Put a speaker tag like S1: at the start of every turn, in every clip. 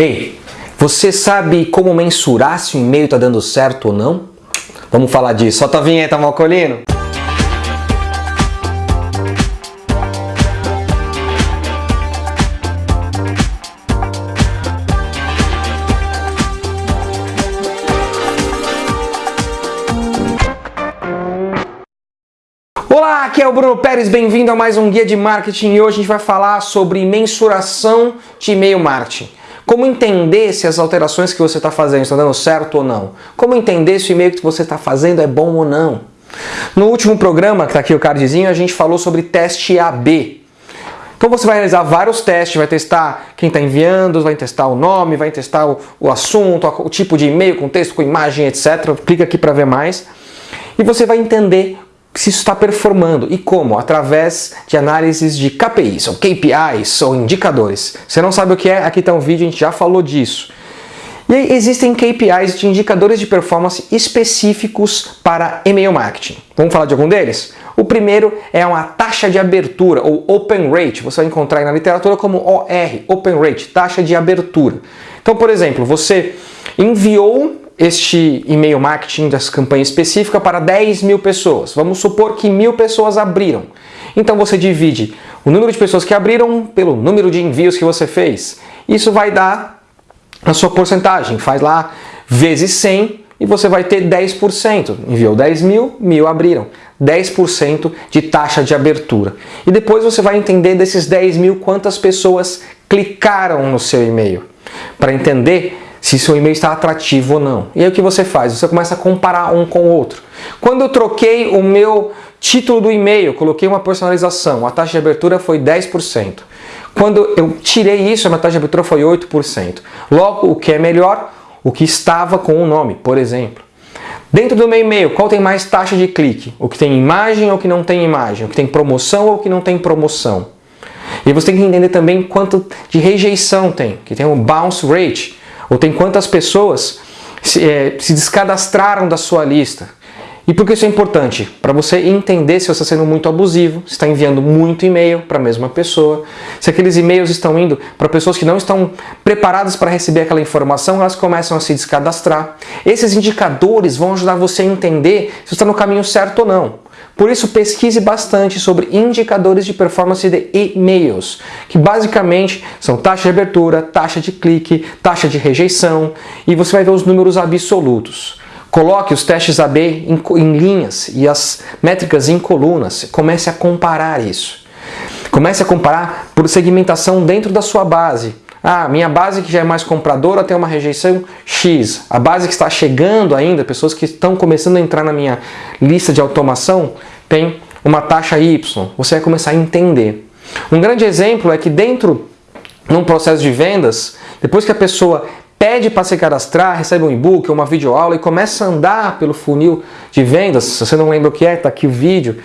S1: Ei, você sabe como mensurar se o e-mail está dando certo ou não? Vamos falar disso. Solta a vinheta, Malcolino! Olá, aqui é o Bruno Pérez, bem-vindo a mais um Guia de Marketing e hoje a gente vai falar sobre mensuração de e-mail marketing. Como entender se as alterações que você está fazendo estão dando certo ou não? Como entender se o e-mail que você está fazendo é bom ou não? No último programa, que está aqui o cardzinho, a gente falou sobre teste AB. Então você vai realizar vários testes, vai testar quem está enviando, vai testar o nome, vai testar o, o assunto, o tipo de e-mail, com texto, com imagem, etc. Clica aqui para ver mais. E você vai entender se isso está performando e como? Através de análises de KPIs, ou KPIs, ou indicadores. Você não sabe o que é? Aqui está um vídeo, a gente já falou disso. E aí existem KPIs de indicadores de performance específicos para e-mail marketing. Vamos falar de algum deles? O primeiro é uma taxa de abertura, ou Open Rate. Você vai encontrar na literatura como OR, Open Rate, taxa de abertura. Então, por exemplo, você enviou este e-mail marketing dessa campanha específica para 10 mil pessoas. Vamos supor que mil pessoas abriram. Então você divide o número de pessoas que abriram pelo número de envios que você fez. Isso vai dar a sua porcentagem. Faz lá vezes 100 e você vai ter 10%. Enviou 10 mil, mil abriram. 10% de taxa de abertura. E depois você vai entender desses 10 mil quantas pessoas clicaram no seu e-mail. Para entender se seu e-mail está atrativo ou não. E aí o que você faz? Você começa a comparar um com o outro. Quando eu troquei o meu título do e-mail, coloquei uma personalização, a taxa de abertura foi 10%. Quando eu tirei isso, a minha taxa de abertura foi 8%. Logo, o que é melhor? O que estava com o nome, por exemplo. Dentro do meu e-mail, qual tem mais taxa de clique? O que tem imagem ou o que não tem imagem? O que tem promoção ou o que não tem promoção? E você tem que entender também quanto de rejeição tem, que tem um bounce rate, ou tem quantas pessoas se, é, se descadastraram da sua lista. E por que isso é importante? Para você entender se você está sendo muito abusivo, se está enviando muito e-mail para a mesma pessoa, se aqueles e-mails estão indo para pessoas que não estão preparadas para receber aquela informação, elas começam a se descadastrar. Esses indicadores vão ajudar você a entender se está no caminho certo ou não. Por isso, pesquise bastante sobre indicadores de performance de e-mails, que basicamente são taxa de abertura, taxa de clique, taxa de rejeição, e você vai ver os números absolutos. Coloque os testes AB em, em linhas e as métricas em colunas. Comece a comparar isso. Comece a comparar por segmentação dentro da sua base. Ah, minha base que já é mais compradora tem uma rejeição X. A base que está chegando ainda, pessoas que estão começando a entrar na minha lista de automação, tem uma taxa Y. Você vai começar a entender. Um grande exemplo é que dentro num processo de vendas, depois que a pessoa pede para se cadastrar, recebe um e-book, uma videoaula e começa a andar pelo funil de vendas, se você não lembra o que é, está aqui o vídeo,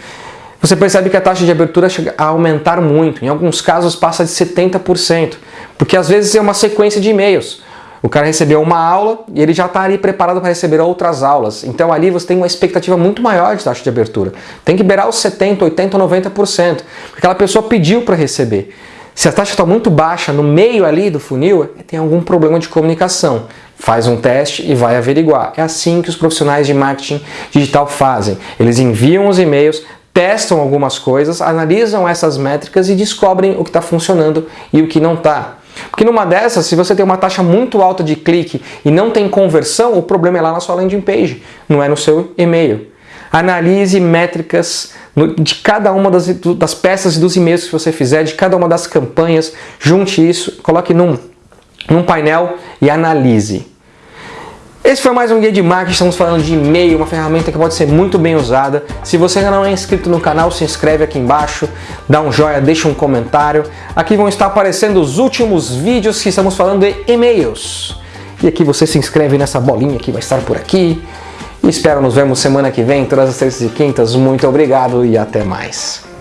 S1: você percebe que a taxa de abertura chega a aumentar muito, em alguns casos passa de 70%, porque às vezes é uma sequência de e-mails. O cara recebeu uma aula e ele já está ali preparado para receber outras aulas. Então ali você tem uma expectativa muito maior de taxa de abertura. Tem que beirar os 70%, 80%, 90%, porque aquela pessoa pediu para receber. Se a taxa está muito baixa no meio ali do funil, tem algum problema de comunicação. Faz um teste e vai averiguar. É assim que os profissionais de marketing digital fazem. Eles enviam os e-mails, testam algumas coisas, analisam essas métricas e descobrem o que está funcionando e o que não está. Porque numa dessas, se você tem uma taxa muito alta de clique e não tem conversão, o problema é lá na sua landing page, não é no seu e-mail. Analise métricas de cada uma das, das peças dos e-mails que você fizer, de cada uma das campanhas, junte isso, coloque num, num painel e analise. Esse foi mais um guia de marketing, estamos falando de e-mail, uma ferramenta que pode ser muito bem usada. Se você ainda não é inscrito no canal, se inscreve aqui embaixo, dá um joinha, deixa um comentário. Aqui vão estar aparecendo os últimos vídeos que estamos falando de e-mails. E aqui você se inscreve nessa bolinha que vai estar por aqui. Espero nos vemos semana que vem, todas as terças e quintas. Muito obrigado e até mais.